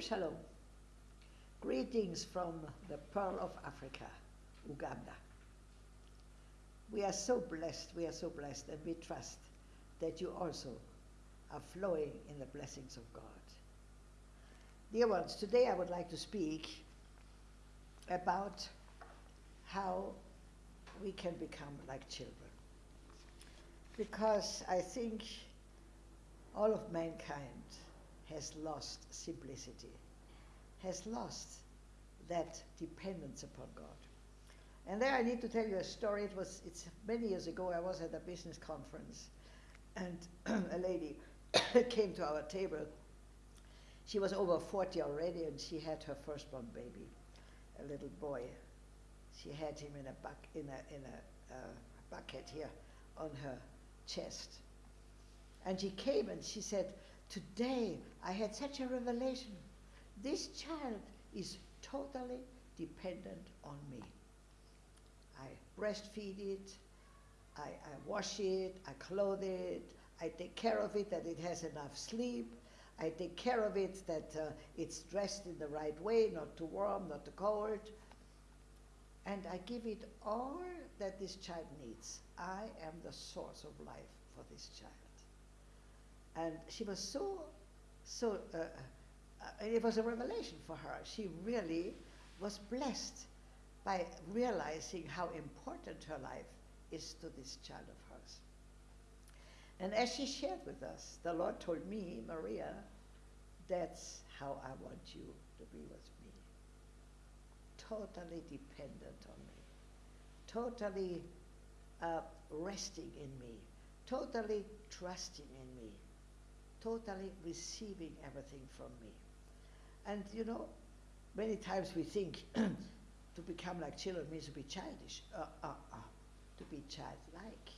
Shalom, shalom. Greetings from the Pearl of Africa, Uganda. We are so blessed, we are so blessed, and we trust that you also are flowing in the blessings of God. Dear ones, today I would like to speak about how we can become like children. Because I think all of mankind has lost simplicity, has lost that dependence upon God. And there I need to tell you a story. It was it's many years ago. I was at a business conference, and a lady came to our table. She was over 40 already, and she had her firstborn baby, a little boy. She had him in a buck in a in a uh, bucket here on her chest. And she came and she said, Today I had such a revelation. This child is totally dependent on me. I breastfeed it, I, I wash it, I clothe it, I take care of it that it has enough sleep, I take care of it that uh, it's dressed in the right way, not too warm, not too cold. And I give it all that this child needs. I am the source of life for this child. And she was so, so, uh, uh, it was a revelation for her. She really was blessed by realizing how important her life is to this child of hers. And as she shared with us, the Lord told me, Maria, that's how I want you to be with me. Totally dependent on me. Totally uh, resting in me. Totally trusting in me. Totally receiving everything from me. And you know, many times we think to become like children means to be childish. Uh, uh, uh, to be childlike.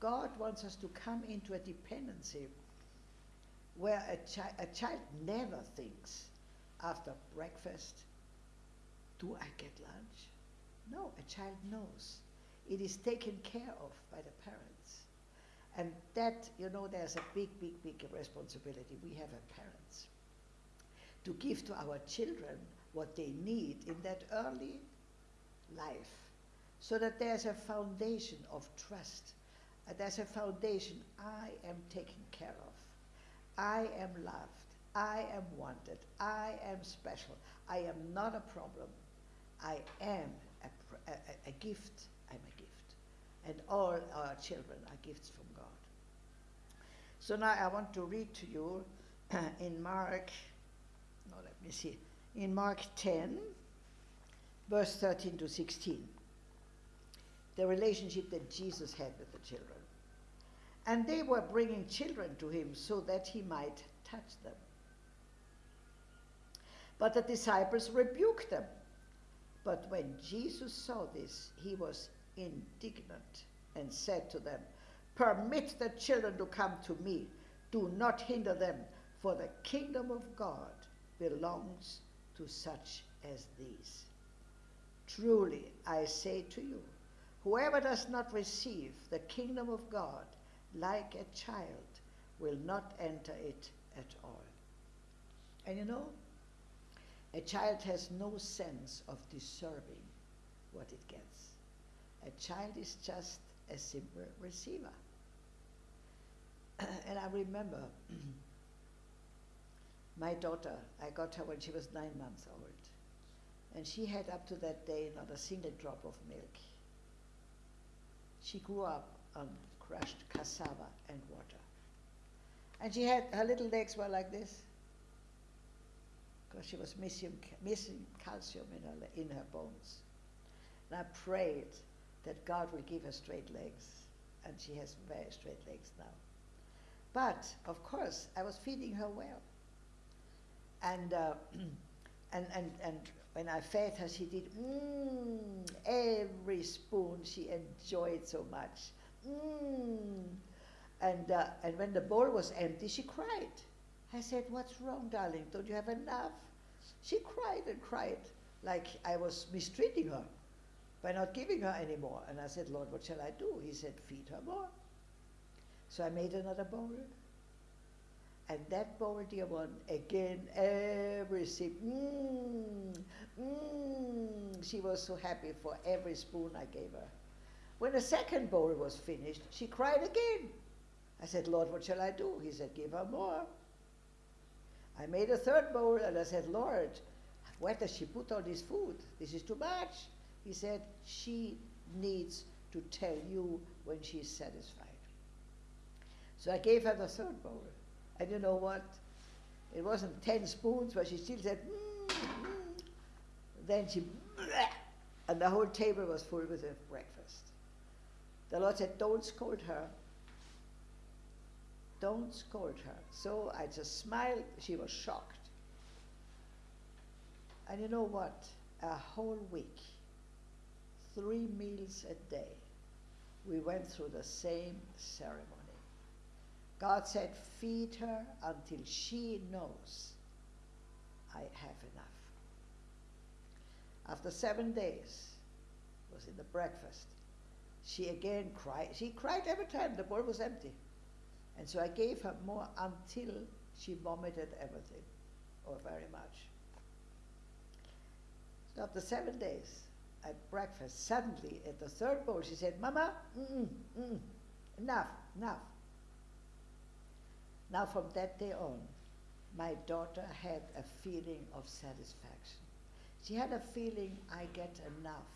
God wants us to come into a dependency where a, chi a child never thinks after breakfast, do I get lunch? No, a child knows. It is taken care of by the parents. And that, you know, there's a big, big, big responsibility. We have as parents to give to our children what they need in that early life so that there's a foundation of trust. Uh, there's a foundation I am taken care of. I am loved. I am wanted. I am special. I am not a problem. I am a, a, a. Gift. And all our children are gifts from God. So now I want to read to you in Mark, no, let me see, in Mark 10, verse 13 to 16, the relationship that Jesus had with the children. And they were bringing children to him so that he might touch them. But the disciples rebuked them. But when Jesus saw this, he was indignant and said to them, Permit the children to come to me. Do not hinder them, for the kingdom of God belongs to such as these. Truly, I say to you, whoever does not receive the kingdom of God like a child will not enter it at all. And you know, a child has no sense of deserving what it gets. A child is just a simple receiver. and I remember my daughter, I got her when she was nine months old. And she had up to that day not a single drop of milk. She grew up on crushed cassava and water. And she had, her little legs were like this because she was missing, missing calcium in her, in her bones. And I prayed that God will give her straight legs, and she has very straight legs now. But, of course, I was feeding her well. And, uh, and, and, and when I fed her, she did mmm, every spoon she enjoyed so much. Mmm. And, uh, and when the bowl was empty, she cried. I said, What's wrong, darling? Don't you have enough? She cried and cried like I was mistreating her by not giving her any more. And I said, Lord, what shall I do? He said, Feed her more. So I made another bowl. And that bowl, dear one, again, every sip, mmm, mmm, she was so happy for every spoon I gave her. When the second bowl was finished, she cried again. I said, Lord, what shall I do? He said, give her more. I made a third bowl and I said, Lord, where does she put all this food? This is too much. He said, she needs to tell you when she's satisfied. So I gave her the third bowl. And you know what? It wasn't 10 spoons, but she still said, mm, mm. Then she, and the whole table was full with her breakfast. The Lord said, Don't scold her. Don't scold her. So I just smiled. She was shocked. And you know what? A whole week, three meals a day, we went through the same ceremony. God said, Feed her until she knows I have enough. After seven days, was in the breakfast, she again cried. She cried every time the bowl was empty. And so I gave her more until she vomited everything, or very much. So after seven days, at breakfast, suddenly at the third bowl, she said, Mama, mm-mm, mm-mm, enough, enough. Now, from that day on, my daughter had a feeling of satisfaction. She had a feeling, I get enough.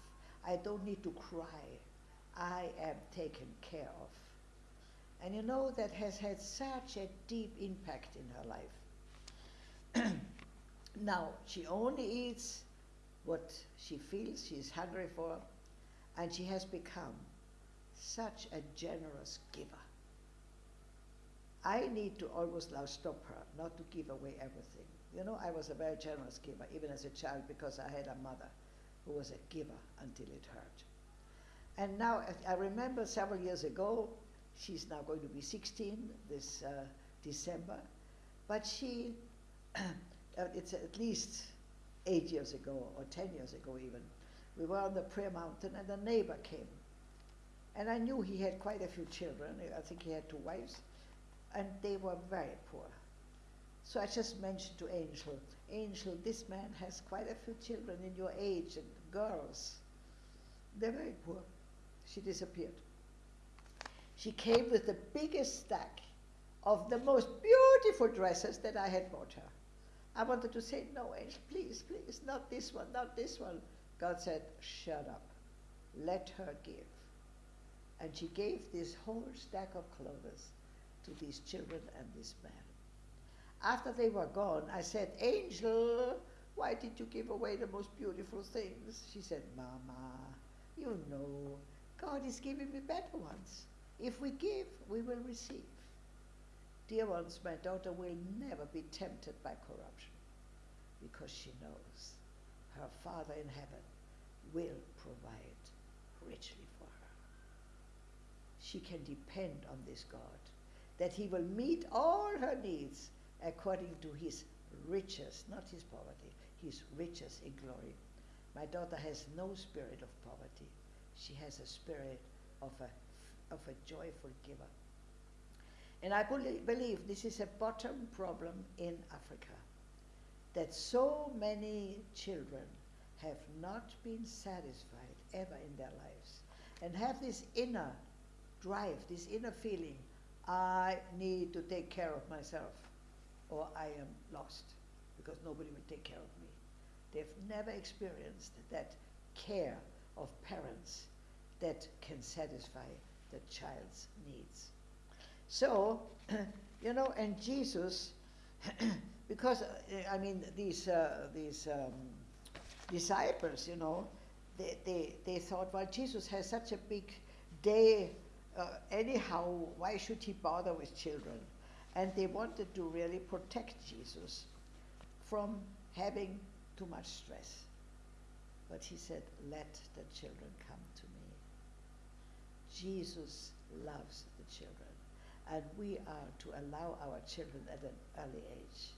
I don't need to cry. I am taken care of. And you know, that has had such a deep impact in her life. now, she only eats what she feels she's hungry for, and she has become such a generous giver. I need to almost now stop her, not to give away everything. You know, I was a very generous giver, even as a child, because I had a mother who was a giver until it hurt. And now, I remember several years ago, she's now going to be 16 this uh, December, but she, uh, it's at least eight years ago, or 10 years ago even, we were on the prayer mountain and a neighbor came. And I knew he had quite a few children. I think he had two wives and they were very poor. So I just mentioned to Angel, Angel, this man has quite a few children in your age and girls. They're very poor. She disappeared. She came with the biggest stack of the most beautiful dresses that I had bought her. I wanted to say, no, Angel, please, please, not this one, not this one. God said, shut up. Let her give. And she gave this whole stack of clothes to these children and this man. After they were gone, I said, Angel, why did you give away the most beautiful things? She said, Mama, you know, God is giving me better ones. If we give, we will receive. Dear ones, my daughter will never be tempted by corruption because she knows her Father in heaven will provide richly for her. She can depend on this God that he will meet all her needs according to his riches, not his poverty, his riches in glory. My daughter has no spirit of poverty. She has a spirit of a, of a joyful giver. And I believe this is a bottom problem in Africa that so many children have not been satisfied ever in their lives and have this inner drive, this inner feeling I need to take care of myself or I am lost because nobody will take care of me. They've never experienced that care of parents that can satisfy the child's needs. So, you know, and Jesus, because uh, I mean these uh, these um, disciples, you know, they, they they thought, well, Jesus has such a big day uh, anyhow, why should he bother with children? And they wanted to really protect Jesus from having too much stress. But he said, let the children come to me. Jesus loves the children. And we are to allow our children at an early age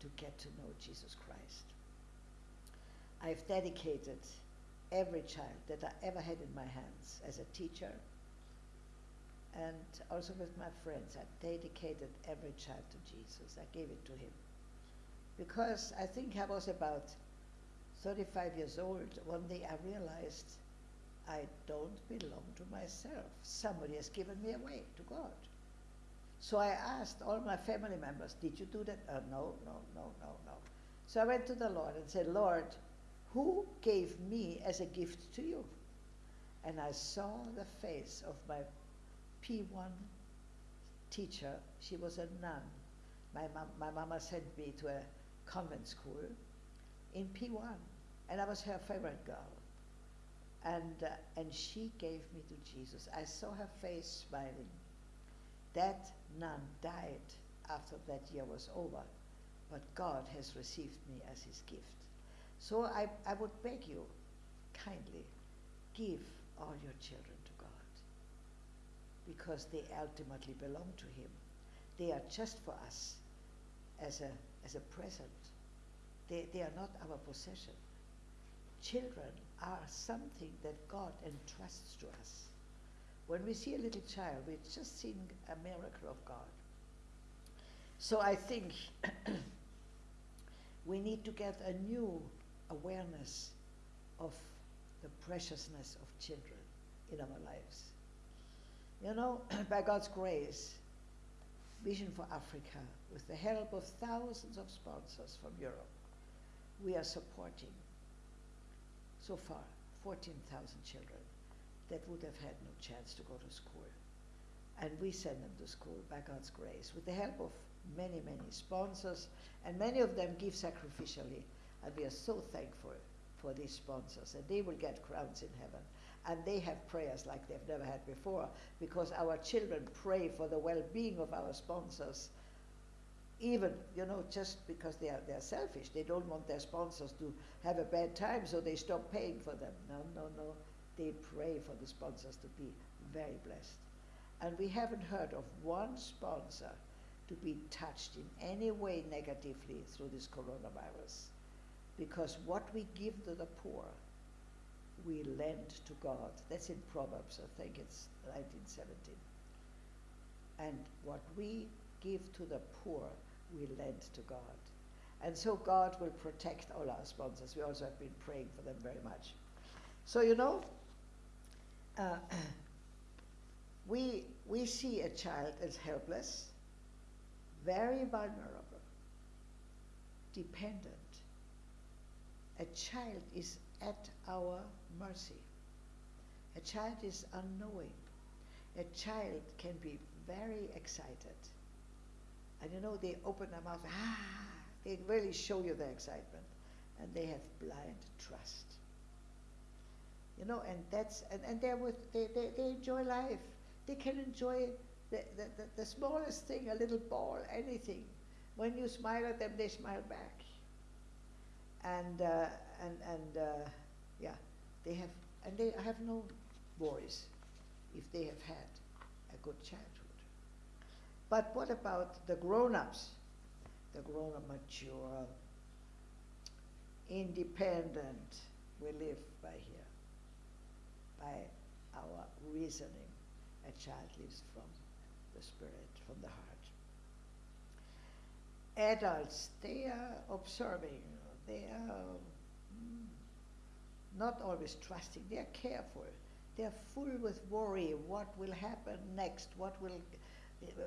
to get to know Jesus Christ. I've dedicated every child that I ever had in my hands as a teacher, and also with my friends. I dedicated every child to Jesus. I gave it to him. Because I think I was about 35 years old. One day I realized I don't belong to myself. Somebody has given me away to God. So I asked all my family members, Did you do that? Uh, no, no, no, no, no. So I went to the Lord and said, Lord, who gave me as a gift to you? And I saw the face of my P1 teacher. She was a nun. My, mom, my mama sent me to a convent school in P1, and I was her favorite girl. And, uh, and she gave me to Jesus. I saw her face smiling. That nun died after that year was over, but God has received me as his gift. So I, I would beg you, kindly, give all your children to God because they ultimately belong to him. They are just for us as a, as a present. They, they are not our possession. Children are something that God entrusts to us. When we see a little child, we're just seeing a miracle of God. So I think we need to get a new awareness of the preciousness of children in our lives. You know, by God's grace, Vision for Africa, with the help of thousands of sponsors from Europe, we are supporting so far 14,000 children that would have had no chance to go to school. And we send them to school by God's grace with the help of many, many sponsors, and many of them give sacrificially. And we are so thankful for these sponsors, and they will get crowns in heaven. And they have prayers like they've never had before, because our children pray for the well being of our sponsors. Even, you know, just because they are, they are selfish. They don't want their sponsors to have a bad time, so they stop paying for them. No, no, no. They pray for the sponsors to be very blessed. And we haven't heard of one sponsor to be touched in any way negatively through this coronavirus. Because what we give to the poor, we lend to God. That's in Proverbs, I think it's 1917. And what we give to the poor, we lend to God. And so God will protect all our sponsors. We also have been praying for them very much. So, you know, uh, we, we see a child as helpless, very vulnerable, dependent. A child is at our mercy. A child is unknowing. A child can be very excited. And you know, they open their mouth, ah, they really show you their excitement. And they have blind trust. You know, and that's, and, and they're with, they, they, they enjoy life. They can enjoy the, the, the, the smallest thing, a little ball, anything. When you smile at them, they smile back. And, uh, and, and uh, yeah, they have, and they have no worries if they have had a good childhood. But what about the grown-ups? The grown-up, mature, independent, we live by here, our reasoning. A child lives from the spirit, from the heart. Adults, they are observing, they are mm, not always trusting, they are careful. They are full with worry, what will happen next, what will,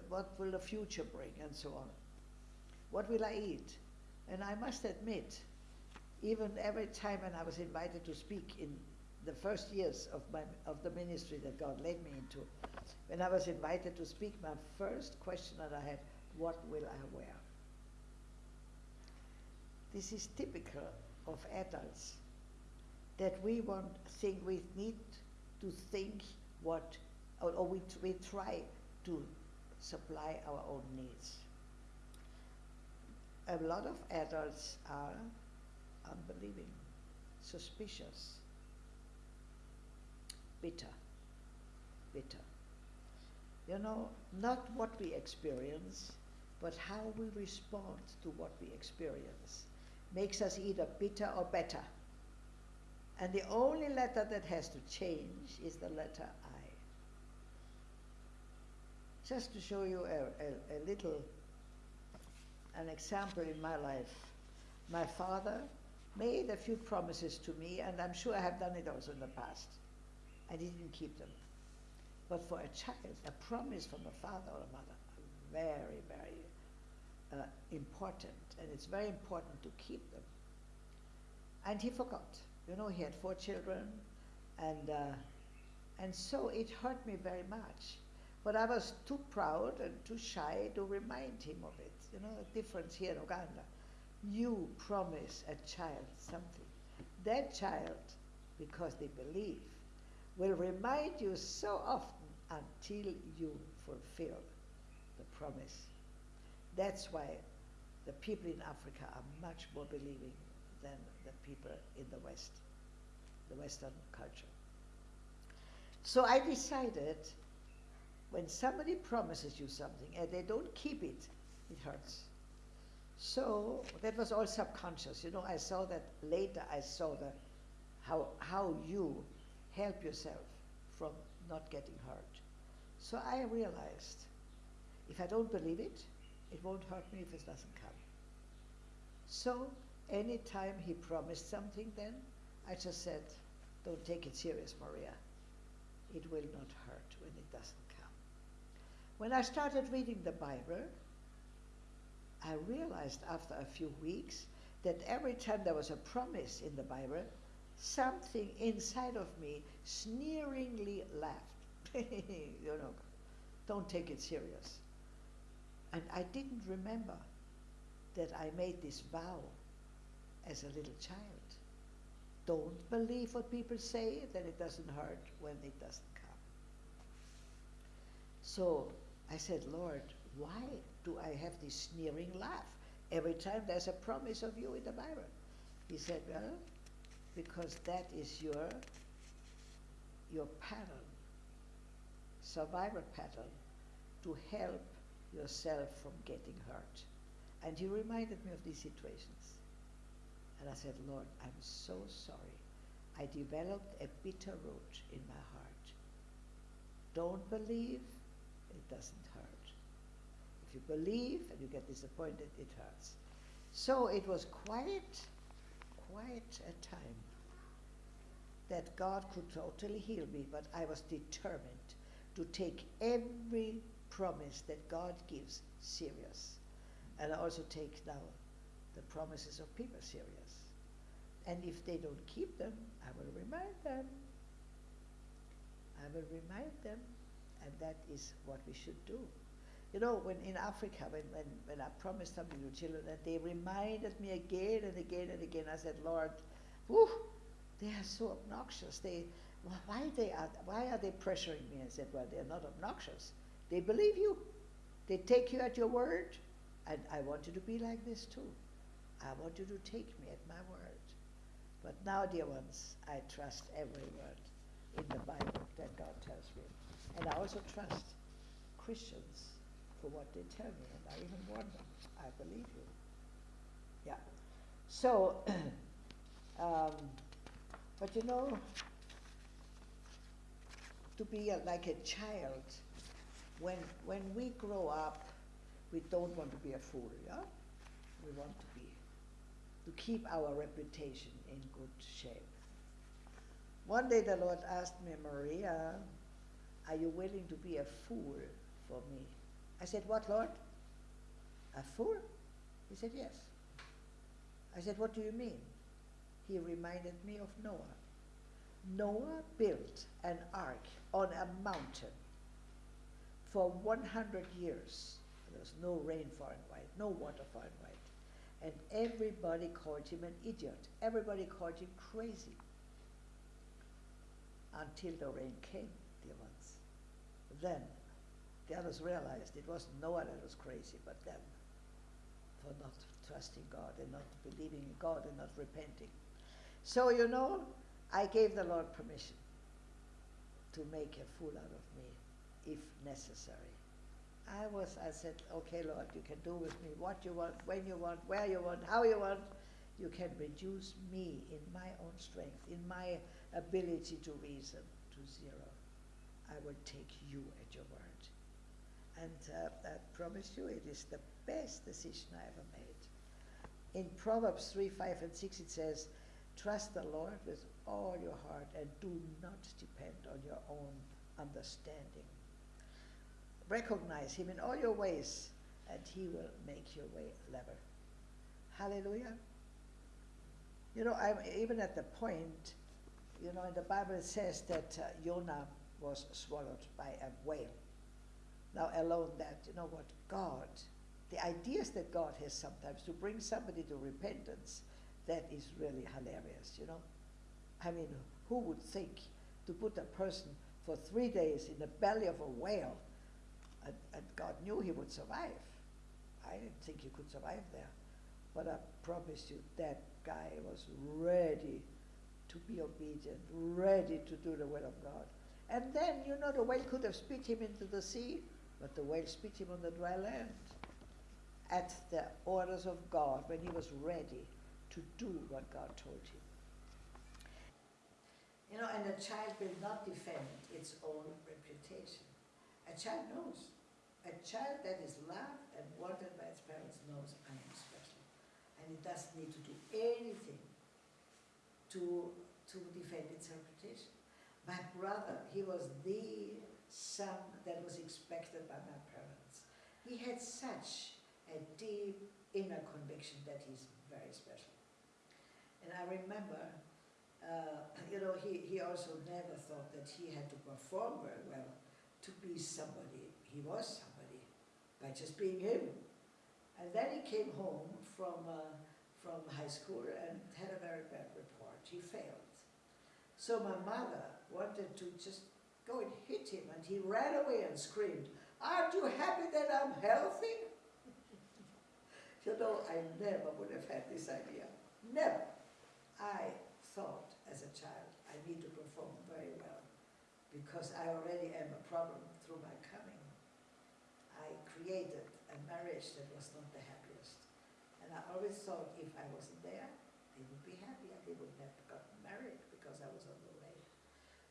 what will the future bring, and so on. What will I eat? And I must admit, even every time when I was invited to speak in the first years of, my, of the ministry that God led me into, when I was invited to speak, my first question that I had, what will I wear? This is typical of adults, that we want, think we need to think what, or, or we, we try to supply our own needs. A lot of adults are unbelieving, suspicious, bitter, bitter. You know, not what we experience, but how we respond to what we experience makes us either bitter or better. And the only letter that has to change is the letter I. just to show you a, a, a little, an example in my life. My father made a few promises to me, and I'm sure I have done it also in the past. I didn't keep them. But for a child, a promise from a father or a mother, very, very uh, important, and it's very important to keep them. And he forgot. You know, he had four children, and uh, and so it hurt me very much. But I was too proud and too shy to remind him of it. You know, the difference here in Uganda. You promise a child something. That child, because they believe, will remind you so often until you fulfill the promise. That's why the people in Africa are much more believing than the people in the West, the Western culture. So I decided when somebody promises you something and they don't keep it, it hurts. So that was all subconscious. You know, I saw that later. I saw the how how you help yourself from not getting hurt. So I realized if I don't believe it, it won't hurt me if it doesn't come. So anytime he promised something, then I just said, "Don't take it serious, Maria. It will not hurt when it doesn't come." When I started reading the Bible, I realized after a few weeks that every time there was a promise in the Bible, something inside of me sneeringly laughed. you know, don't take it serious. And I didn't remember that I made this vow as a little child. Don't believe what people say, that it doesn't hurt when it doesn't come. So I said, Lord, why do I have this sneering laugh every time there's a promise of you in the Bible? He said, Well, because that is your your pattern, survival pattern, to help yourself from getting hurt. And he reminded me of these situations. And I said, Lord, I'm so sorry. I developed a bitter root in my heart. Don't believe, it doesn't hurt. If you believe and you get disappointed, it hurts. So it was quite, quite a time that God could totally heal me, but I was determined to take every promise that God gives serious. And I also take now the promises of people serious. And if they don't keep them, I will remind them. I will remind them, and that is what we should do. You know, when in Africa, when, when, when I promised something to children, and they reminded me again and again and again, I said, Lord, whew, they are so obnoxious. They, why, they are, why are they pressuring me? I said, well, they're not obnoxious. They believe you. They take you at your word. And I want you to be like this too. I want you to take me at my word. But now, dear ones, I trust every word in the Bible that God tells me. And I also trust Christians for what they tell me, and I even warn them. I believe you. Yeah. So, um, but you know, to be a, like a child, when when we grow up, we don't want to be a fool, yeah? We want to be, to keep our reputation in good shape. One day the Lord asked me, Maria, are you willing to be a fool for me? I said, What, Lord? A fool? He said, Yes. I said, What do you mean? He reminded me of Noah. Noah built an ark on a mountain for 100 years. There was no rain far and wide, no water far and wide. And everybody called him an idiot. Everybody called him crazy. Until the rain came, dear ones. Then the others realized it wasn't Noah that was crazy, but them for not trusting God and not believing in God and not repenting. So, you know, I gave the Lord permission to make a fool out of me if necessary. I was, I said, okay, Lord, you can do with me what you want, when you want, where you want, how you want. You can reduce me in my own strength, in my ability to reason to zero. I will take you at your word. And uh, I promise you, it is the best decision I ever made. In Proverbs 3 5 and 6, it says, Trust the Lord with all your heart and do not depend on your own understanding. Recognize Him in all your ways, and He will make your way level. Hallelujah. You know, I'm even at the point, you know, in the Bible it says that uh, Jonah was swallowed by a whale. Now, alone that, you know what, God, the ideas that God has sometimes to bring somebody to repentance, that is really hilarious, you know. I mean, who would think to put a person for three days in the belly of a whale, and, and God knew he would survive. I didn't think he could survive there. But I promise you, that guy was ready to be obedient, ready to do the will of God. And then, you know, the whale could have spit him into the sea, but the whale spit him on the dry land at the orders of God when he was ready to do what God told him. You know, and a child will not defend its own reputation. A child knows. A child that is loved and wanted by its parents knows I am special. And it doesn't need to do anything to, to defend its reputation. My brother, he was the son that was expected by my parents. He had such a deep inner conviction that he's very special. And I remember uh, you know, he, he also never thought that he had to perform very well to be somebody. He was somebody by just being him. And then he came home from, uh, from high school and had a very bad report. He failed. So my mother wanted to just go and hit him, and he ran away and screamed, Aren't you happy that I'm healthy? you know, I never would have had this idea. Never. I thought as a child, I need to perform very well because I already am a problem through my coming. I created a marriage that was not the happiest. And I always thought if I wasn't there, they would be happier. They would have gotten married because I was on the way.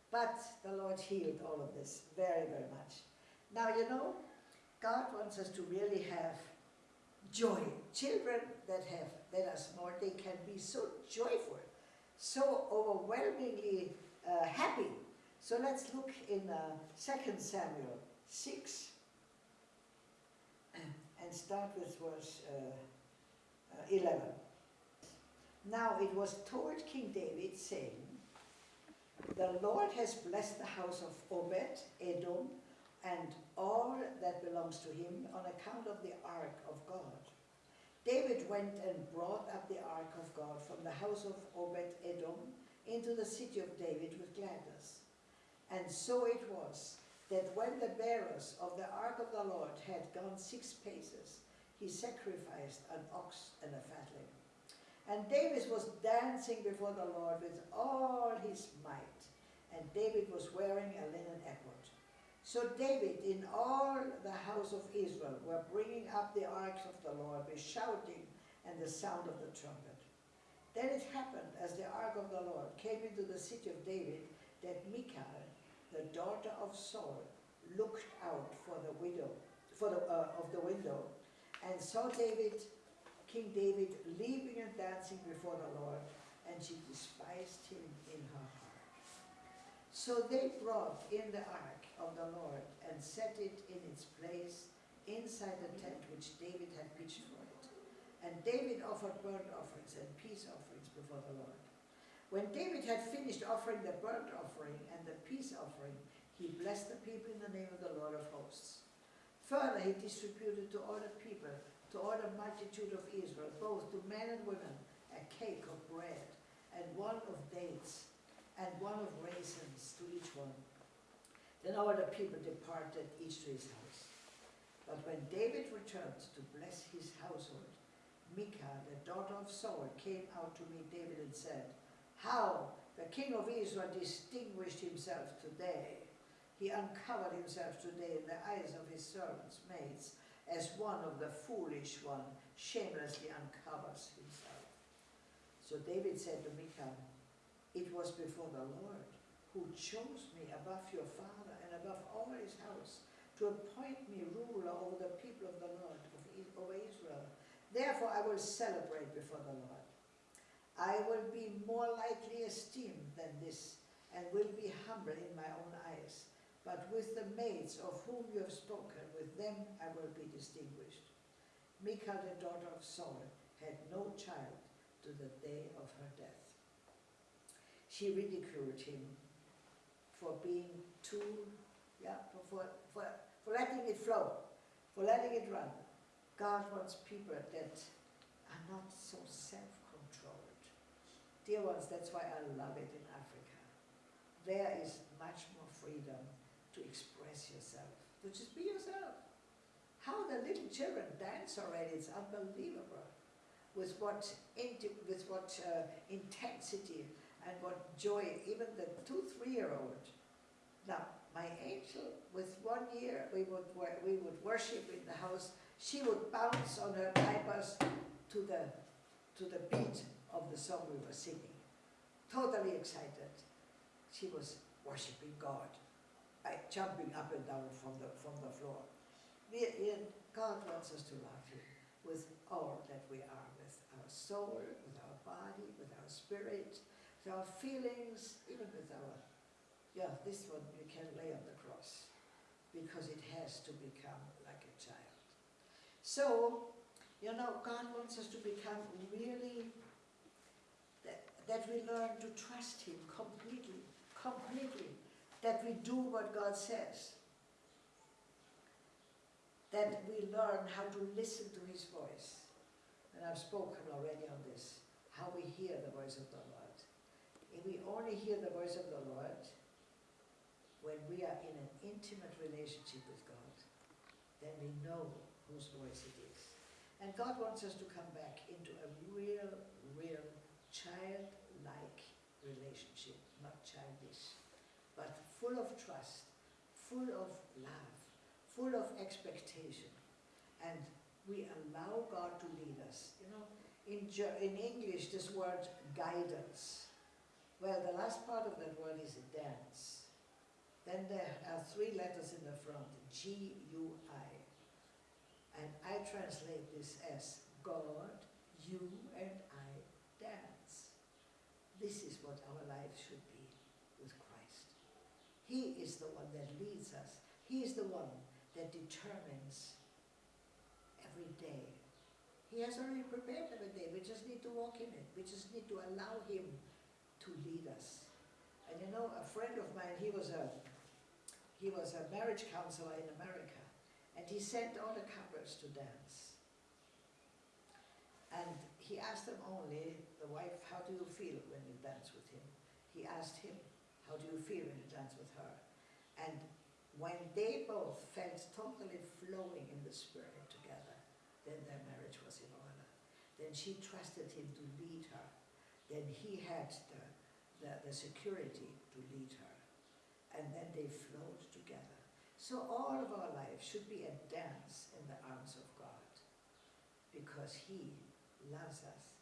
But the Lord healed all of this very, very much. Now, you know, God wants us to really have joy. Children that have that are small, they can be so joyful so overwhelmingly uh, happy. So let's look in uh, 2 Samuel 6 and start with verse uh, uh 11. Now it was told King David, saying, The Lord has blessed the house of Obed, Edom, and all that belongs to him on account of the ark of God. David went and brought up the ark of God from the house of Obed Edom into the city of David with gladness. And so it was that when the bearers of the ark of the Lord had gone six paces, he sacrificed an ox and a fatling. And David was dancing before the Lord with all his might, and David was wearing a. So David in all the house of Israel were bringing up the ark of the Lord with shouting and the sound of the trumpet. Then it happened, as the ark of the Lord came into the city of David, that Michal, the daughter of Saul, looked out for the widow, for the, uh, of the window, and saw David, King David, leaping and dancing before the Lord, and she despised him in her heart. So they brought in the ark of the Lord and set it in its place inside the tent which David had pitched for it. And David offered burnt offerings and peace offerings before the Lord. When David had finished offering the burnt offering and the peace offering, he blessed the people in the name of the Lord of hosts. Further, he distributed to all the people, to all the multitude of Israel, both to men and women, a cake of bread, and one of dates, and one of raisins to each one then all the people departed, each to his house. But when David returned to bless his household, Michal, the daughter of Saul, came out to meet David and said, How the king of Israel distinguished himself today. He uncovered himself today in the eyes of his servants' maids, as one of the foolish one shamelessly uncovers himself. So David said to Michal, It was before the Lord who chose me above your father above all his house, to appoint me ruler over the people of the Lord, of over Israel. Therefore I will celebrate before the Lord. I will be more lightly esteemed than this, and will be humble in my own eyes. But with the maids of whom you have spoken, with them I will be distinguished. Michal, the daughter of Saul, had no child to the day of her death. She ridiculed him for being too, yeah, for, for, for, for letting it flow, for letting it run. God wants people that are not so self-controlled. Dear ones, that's why I love it in Africa. There is much more freedom to express yourself, to just be yourself. How the little children dance already, it's unbelievable. With what, with what uh, intensity and what joy, even the two, three-year-old. Now, my angel, with one year, we would, we would worship in the house. She would bounce on her diapers to the, to the beat of the song we were singing. Totally excited. She was worshiping God, by jumping up and down from the, from the floor. We- God wants us to love Him with all that we are, with our soul, with our body, with our spirit, with our feelings, even with our, yeah, this one you can lay on the cross because it has to become like a child. So, you know, God wants us to become really, that, that we learn to trust Him completely, completely, that we do what God says that we learn how to listen to his voice. And I've spoken already on this, how we hear the voice of the Lord. If we only hear the voice of the Lord when we are in an intimate relationship with God, then we know whose voice it is. And God wants us to come back into a real, real child-like relationship, not childish, but full of trust, full of love, full of expectation. And we allow God to lead us. You know, in, in English, this word guidance. Well, the last part of that word is a dance. Then there are three letters in the front, G-U-I. And I translate this as God, you and I dance. This is what our life should be with Christ. He is the one that leads us. He is the one that determines every day. He has already prepared every day. We just need to walk in it. We just need to allow Him to lead us. And you know, a friend of mine, he was a he was a marriage counselor in America, and he sent all the couples to dance. And he asked them only, the wife, how do you feel when you dance with him? He asked him, how do you feel when you dance with her? And when they both felt totally flowing in the spirit together, then their marriage was in order. Then she trusted him to lead her. Then he had the, the, the security to lead her. And then they flowed together. So all of our life should be a dance in the arms of God because he loves us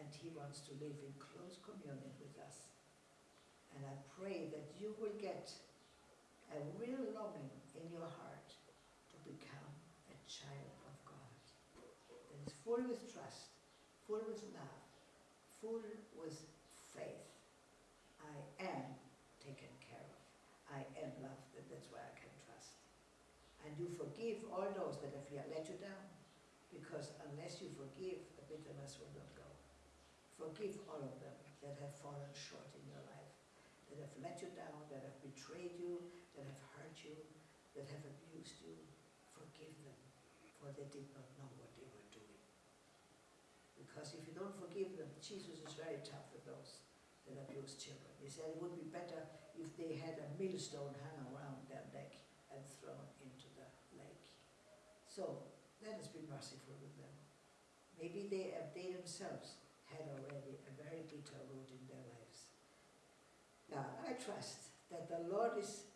and he wants to live in close communion with us. And I pray that you will get a real longing in your heart to become a child of God that is full with trust, full with love, full with faith. I am taken care of. I am loved, and that's why I can trust. And you forgive all those that have let you down, because unless you forgive, the bitterness will not go. Forgive all of them that have fallen short in your life, that have let you down, that have betrayed you, that have hurt you, that have abused you. Forgive them, for they did not know what they were doing. Because if you don't forgive them, Jesus is very tough with those that abuse children. He said it would be better if they had a millstone hung around their neck and thrown into the lake. So let us be merciful with them. Maybe they, they themselves had already a very bitter root in their lives. Now, I trust that the Lord is